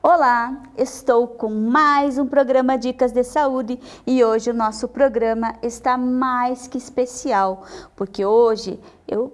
Olá, estou com mais um programa Dicas de Saúde e hoje o nosso programa está mais que especial, porque hoje eu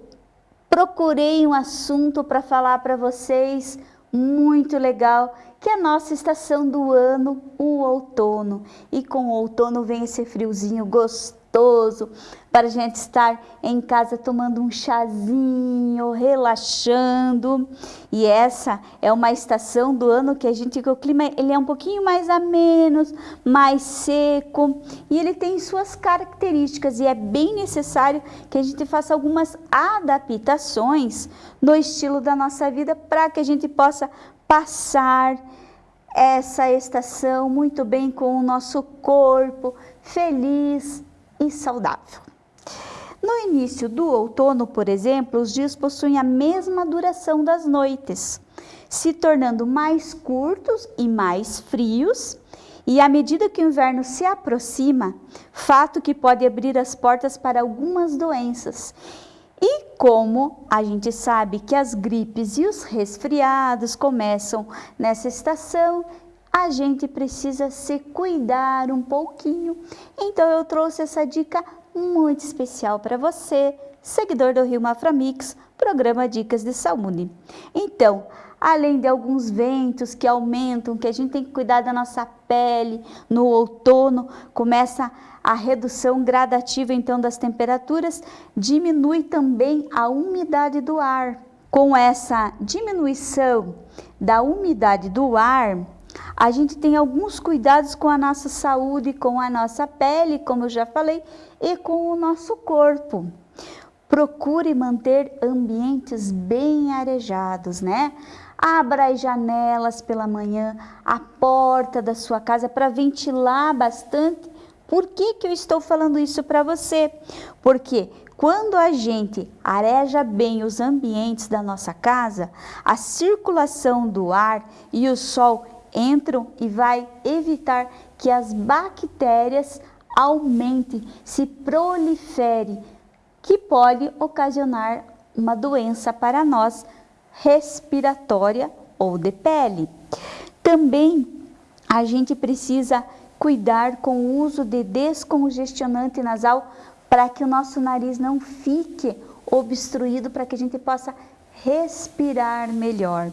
procurei um assunto para falar para vocês muito legal, que é a nossa estação do ano, o outono. E com o outono vem esse friozinho gostoso gostoso para a gente estar em casa tomando um chazinho, relaxando. E essa é uma estação do ano que a gente que o clima ele é um pouquinho mais ameno, mais seco e ele tem suas características e é bem necessário que a gente faça algumas adaptações no estilo da nossa vida para que a gente possa passar essa estação muito bem com o nosso corpo feliz, e saudável. No início do outono, por exemplo, os dias possuem a mesma duração das noites, se tornando mais curtos e mais frios, e à medida que o inverno se aproxima, fato que pode abrir as portas para algumas doenças. E como a gente sabe que as gripes e os resfriados começam nessa estação, a gente precisa se cuidar um pouquinho. Então eu trouxe essa dica muito especial para você, seguidor do Rio Maframix, programa Dicas de Saúde. Então, além de alguns ventos que aumentam, que a gente tem que cuidar da nossa pele, no outono começa a redução gradativa então das temperaturas, diminui também a umidade do ar. Com essa diminuição da umidade do ar, a gente tem alguns cuidados com a nossa saúde, com a nossa pele, como eu já falei, e com o nosso corpo. Procure manter ambientes bem arejados, né? Abra as janelas pela manhã, a porta da sua casa para ventilar bastante. Por que, que eu estou falando isso para você? Porque quando a gente areja bem os ambientes da nossa casa, a circulação do ar e o sol entram e vai evitar que as bactérias aumentem, se prolifere, que pode ocasionar uma doença para nós respiratória ou de pele. Também a gente precisa cuidar com o uso de descongestionante nasal para que o nosso nariz não fique obstruído, para que a gente possa respirar melhor.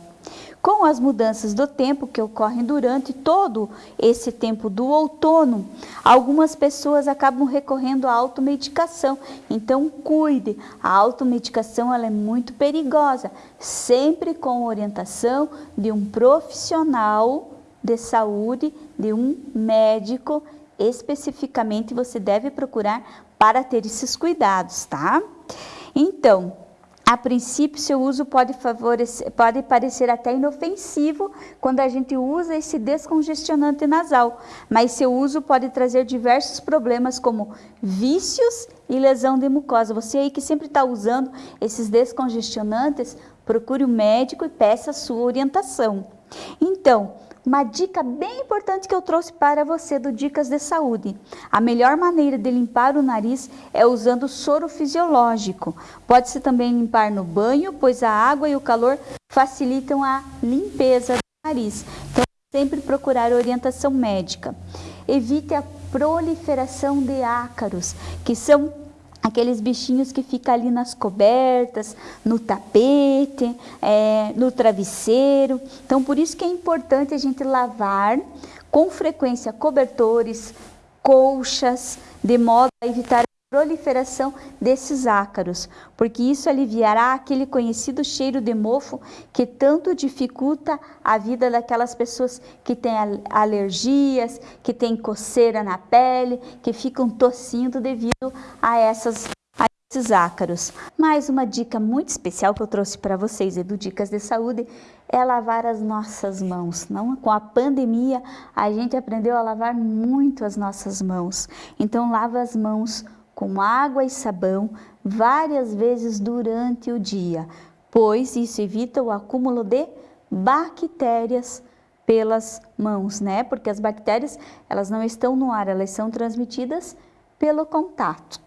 Com as mudanças do tempo que ocorrem durante todo esse tempo do outono, algumas pessoas acabam recorrendo à automedicação. Então, cuide, a automedicação ela é muito perigosa, sempre com orientação de um profissional de saúde, de um médico, especificamente você deve procurar para ter esses cuidados, tá? Então, a princípio, seu uso pode, favorecer, pode parecer até inofensivo quando a gente usa esse descongestionante nasal, mas seu uso pode trazer diversos problemas como vícios e lesão de mucosa. Você aí que sempre está usando esses descongestionantes, procure o um médico e peça a sua orientação. Então, uma dica bem importante que eu trouxe para você do Dicas de Saúde. A melhor maneira de limpar o nariz é usando soro fisiológico. Pode-se também limpar no banho, pois a água e o calor facilitam a limpeza do nariz. Então, sempre procurar orientação médica. Evite a proliferação de ácaros, que são aqueles bichinhos que ficam ali nas cobertas, no tapete, é, no travesseiro. Então, por isso que é importante a gente lavar com frequência cobertores, colchas, de modo a evitar proliferação desses ácaros, porque isso aliviará aquele conhecido cheiro de mofo que tanto dificulta a vida daquelas pessoas que têm alergias, que têm coceira na pele, que ficam tossindo devido a essas esses ácaros. Mais uma dica muito especial que eu trouxe para vocês, Edu Dicas de Saúde, é lavar as nossas mãos. Não, com a pandemia, a gente aprendeu a lavar muito as nossas mãos. Então, lava as mãos com água e sabão várias vezes durante o dia, pois isso evita o acúmulo de bactérias pelas mãos, né? Porque as bactérias, elas não estão no ar, elas são transmitidas pelo contato.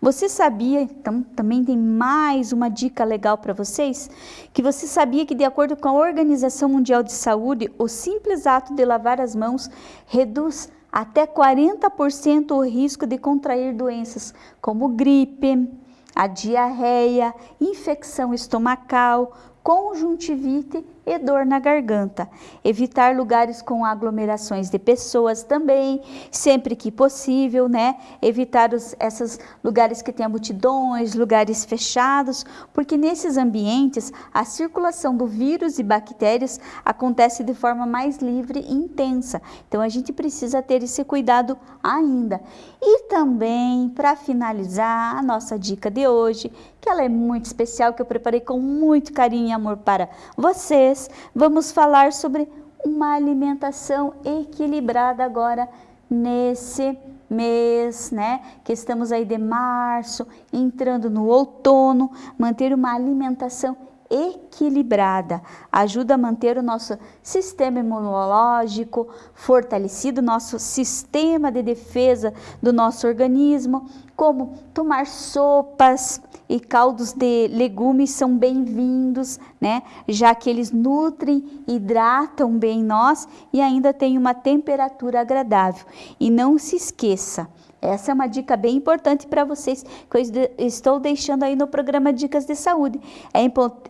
Você sabia, então também tem mais uma dica legal para vocês, que você sabia que de acordo com a Organização Mundial de Saúde, o simples ato de lavar as mãos reduz até 40% o risco de contrair doenças como gripe, a diarreia, infecção estomacal, conjuntivite e dor na garganta. Evitar lugares com aglomerações de pessoas também, sempre que possível, né? Evitar os, esses lugares que tenham multidões, lugares fechados, porque nesses ambientes a circulação do vírus e bactérias acontece de forma mais livre e intensa. Então a gente precisa ter esse cuidado ainda. E também, para finalizar, a nossa dica de hoje, que ela é muito especial, que eu preparei com muito carinho e amor para vocês vez vamos falar sobre uma alimentação equilibrada agora nesse mês, né? Que estamos aí de março, entrando no outono, manter uma alimentação equilibrada, ajuda a manter o nosso sistema imunológico fortalecido, nosso sistema de defesa do nosso organismo, como tomar sopas e caldos de legumes são bem-vindos, né? Já que eles nutrem, hidratam bem nós e ainda tem uma temperatura agradável. E não se esqueça, essa é uma dica bem importante para vocês que eu estou deixando aí no programa Dicas de Saúde. É,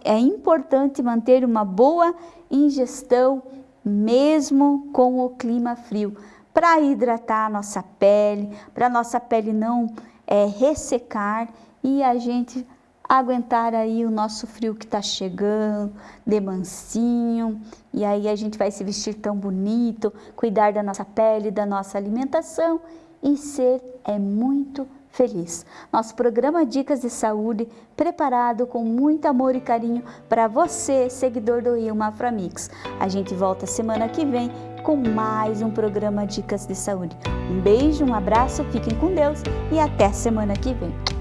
é importante manter uma boa ingestão mesmo com o clima frio, para hidratar a nossa pele, para a nossa pele não é, ressecar e a gente aguentar aí o nosso frio que está chegando, de mansinho, e aí a gente vai se vestir tão bonito, cuidar da nossa pele, da nossa alimentação e ser é muito feliz. Nosso programa Dicas de Saúde, preparado com muito amor e carinho para você, seguidor do Rio Maframix. A gente volta semana que vem com mais um programa Dicas de Saúde. Um beijo, um abraço, fiquem com Deus e até semana que vem.